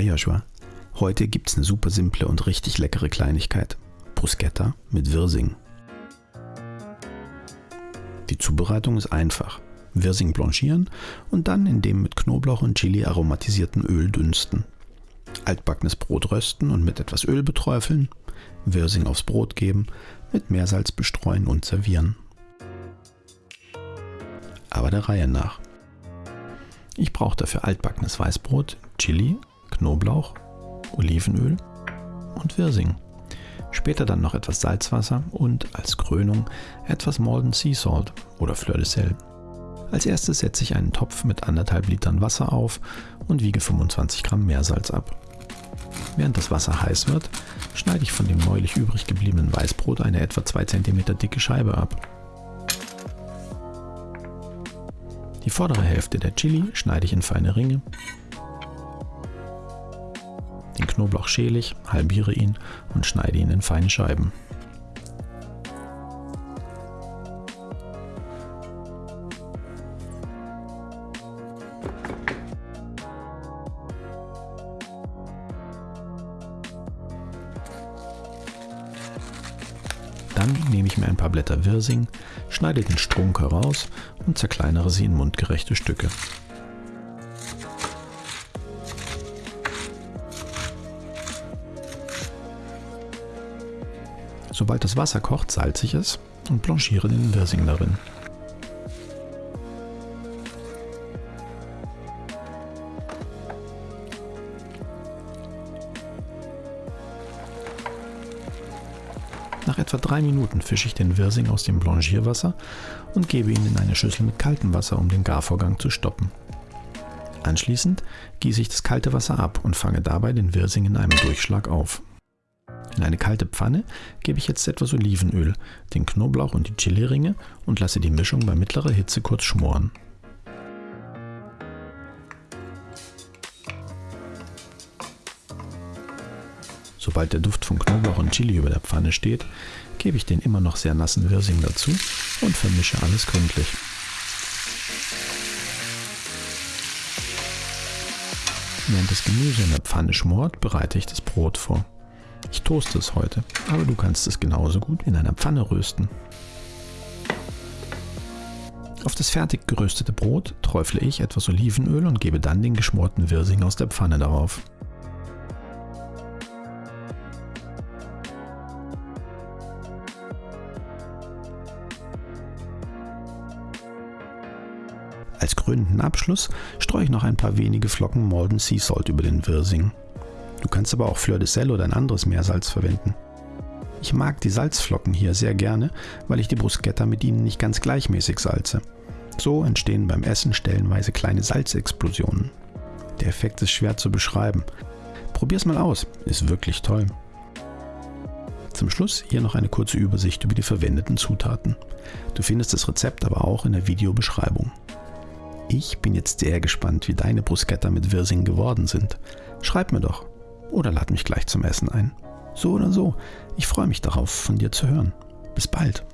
Bonjour Joshua. Heute gibt's eine super simple und richtig leckere Kleinigkeit. Bruschetta mit Wirsing. Die Zubereitung ist einfach. Wirsing blanchieren und dann in dem mit Knoblauch und Chili aromatisierten Öl dünsten. Altbackenes Brot rösten und mit etwas Öl beträufeln, Wirsing aufs Brot geben, mit Meersalz bestreuen und servieren. Aber der Reihe nach. Ich brauche dafür altbackenes Weißbrot, Chili, Knoblauch, Olivenöl und Wirsing. Später dann noch etwas Salzwasser und als Krönung etwas Malden Sea Salt oder Fleur de Sel. Als erstes setze ich einen Topf mit anderthalb Litern Wasser auf und wiege 25 Gramm Meersalz ab. Während das Wasser heiß wird, schneide ich von dem neulich übrig gebliebenen Weißbrot eine etwa 2 cm dicke Scheibe ab. Die vordere Hälfte der Chili schneide ich in feine Ringe. Knoblauch schäle ich, halbiere ihn und schneide ihn in feine Scheiben. Dann nehme ich mir ein paar Blätter Wirsing, schneide den Strunk heraus und zerkleinere sie in mundgerechte Stücke. Sobald das Wasser kocht, salze ich es und blanchiere den Wirsing darin. Nach etwa drei Minuten fische ich den Wirsing aus dem Blanchierwasser und gebe ihn in eine Schüssel mit kaltem Wasser, um den Garvorgang zu stoppen. Anschließend gieße ich das kalte Wasser ab und fange dabei den Wirsing in einem Durchschlag auf. In eine kalte Pfanne gebe ich jetzt etwas Olivenöl, den Knoblauch und die Chiliringe und lasse die Mischung bei mittlerer Hitze kurz schmoren. Sobald der Duft von Knoblauch und Chili über der Pfanne steht, gebe ich den immer noch sehr nassen Wirsing dazu und vermische alles gründlich. Während das Gemüse in der Pfanne schmort, bereite ich das Brot vor. Ich toaste es heute, aber du kannst es genauso gut in einer Pfanne rösten. Auf das fertig geröstete Brot träufle ich etwas Olivenöl und gebe dann den geschmorten Wirsing aus der Pfanne darauf. Als krönenden Abschluss streue ich noch ein paar wenige Flocken Malden Sea Salt über den Wirsing. Du kannst aber auch Fleur de Sel oder ein anderes Meersalz verwenden. Ich mag die Salzflocken hier sehr gerne, weil ich die Bruschetta mit ihnen nicht ganz gleichmäßig salze. So entstehen beim Essen stellenweise kleine Salzexplosionen. Der Effekt ist schwer zu beschreiben. Probier's mal aus, ist wirklich toll. Zum Schluss hier noch eine kurze Übersicht über die verwendeten Zutaten. Du findest das Rezept aber auch in der Videobeschreibung. Ich bin jetzt sehr gespannt, wie deine Bruschetta mit Wirsing geworden sind. Schreib mir doch oder lad mich gleich zum Essen ein. So oder so, ich freue mich darauf, von dir zu hören. Bis bald.